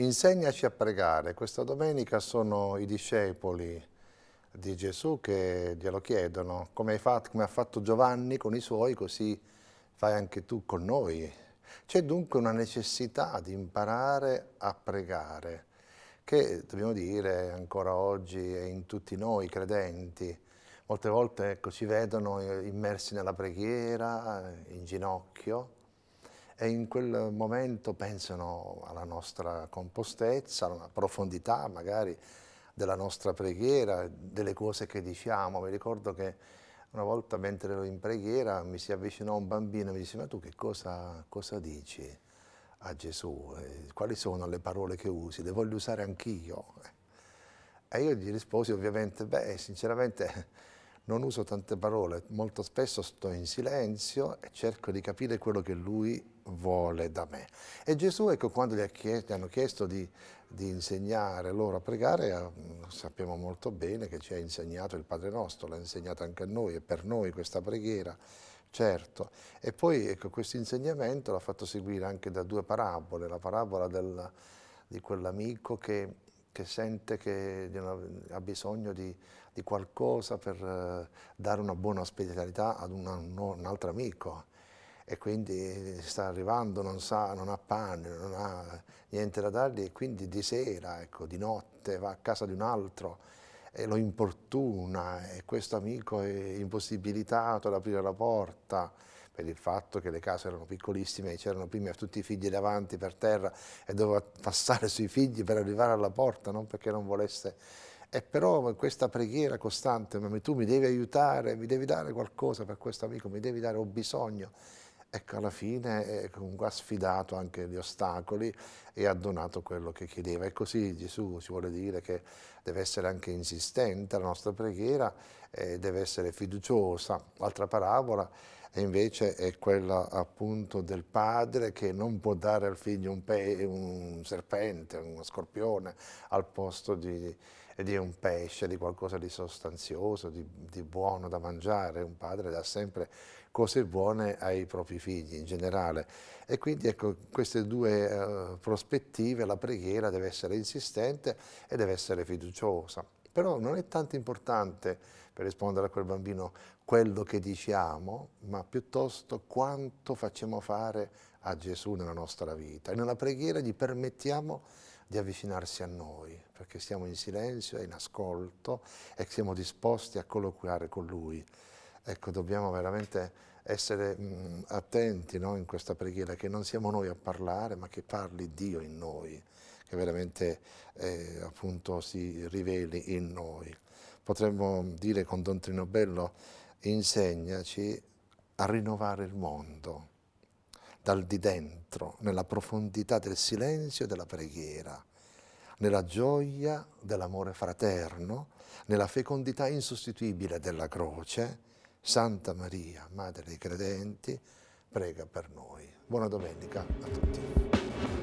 Insegnaci a pregare. Questa domenica sono i discepoli di Gesù che glielo chiedono, come, fatto, come ha fatto Giovanni con i suoi, così fai anche tu con noi. C'è dunque una necessità di imparare a pregare, che dobbiamo dire ancora oggi è in tutti noi credenti. Molte volte ecco, ci vedono immersi nella preghiera, in ginocchio, e in quel momento pensano alla nostra compostezza, alla profondità magari della nostra preghiera, delle cose che diciamo. Mi ricordo che una volta mentre ero in preghiera mi si avvicinò un bambino e mi disse ma tu che cosa, cosa dici a Gesù? Quali sono le parole che usi? Le voglio usare anch'io. E io gli risposi ovviamente, beh sinceramente non uso tante parole, molto spesso sto in silenzio e cerco di capire quello che lui vuole da me. E Gesù, ecco, quando gli, chiesto, gli hanno chiesto di, di, insegnare loro a pregare, eh, sappiamo molto bene che ci ha insegnato il Padre nostro, l'ha insegnato anche a noi e per noi questa preghiera, certo. E poi ecco, questo insegnamento l'ha fatto seguire anche da due parabole, la parabola del, di quell'amico che che sente che ha bisogno di, di qualcosa per uh, dare una buona ospitalità ad un, un altro amico e quindi sta arrivando, non sa, non ha pane, non ha niente da dargli e quindi di sera, ecco, di notte va a casa di un altro e lo importuna e questo amico è impossibilitato ad aprire la porta per il fatto che le case erano piccolissime e c'erano prima tutti i figli davanti per terra e doveva passare sui figli per arrivare alla porta, non perché non volesse. E però questa preghiera costante, tu mi devi aiutare, mi devi dare qualcosa per questo amico, mi devi dare, ho bisogno. Ecco, alla fine comunque ha sfidato anche gli ostacoli e ha donato quello che chiedeva. E così Gesù ci vuole dire che deve essere anche insistente la nostra preghiera, eh, deve essere fiduciosa. L'altra parabola e invece è quella appunto del padre che non può dare al figlio un, un serpente, uno scorpione al posto di, di, un pesce, di qualcosa di sostanzioso, di, di buono da mangiare. Un padre dà sempre cose buone ai propri figli in generale. E quindi ecco, queste due uh, prospettive, la preghiera deve essere insistente e deve essere fiduciosa. Però non è tanto importante, per rispondere a quel bambino, quello che diciamo, ma piuttosto quanto facciamo fare a Gesù nella nostra vita. E nella preghiera gli permettiamo di avvicinarsi a noi, perché siamo in silenzio e in ascolto e siamo disposti a colloquiare con Lui. Ecco, dobbiamo veramente essere mh, attenti no, in questa preghiera, che non siamo noi a parlare, ma che parli Dio in noi che veramente eh, appunto si riveli in noi. Potremmo dire con Don Trino Bello, insegnaci a rinnovare il mondo dal di dentro, nella profondità del silenzio e della preghiera, nella gioia dell'amore fraterno, nella fecondità insostituibile della croce, Santa Maria, Madre dei credenti, prega per noi. Buona domenica a tutti.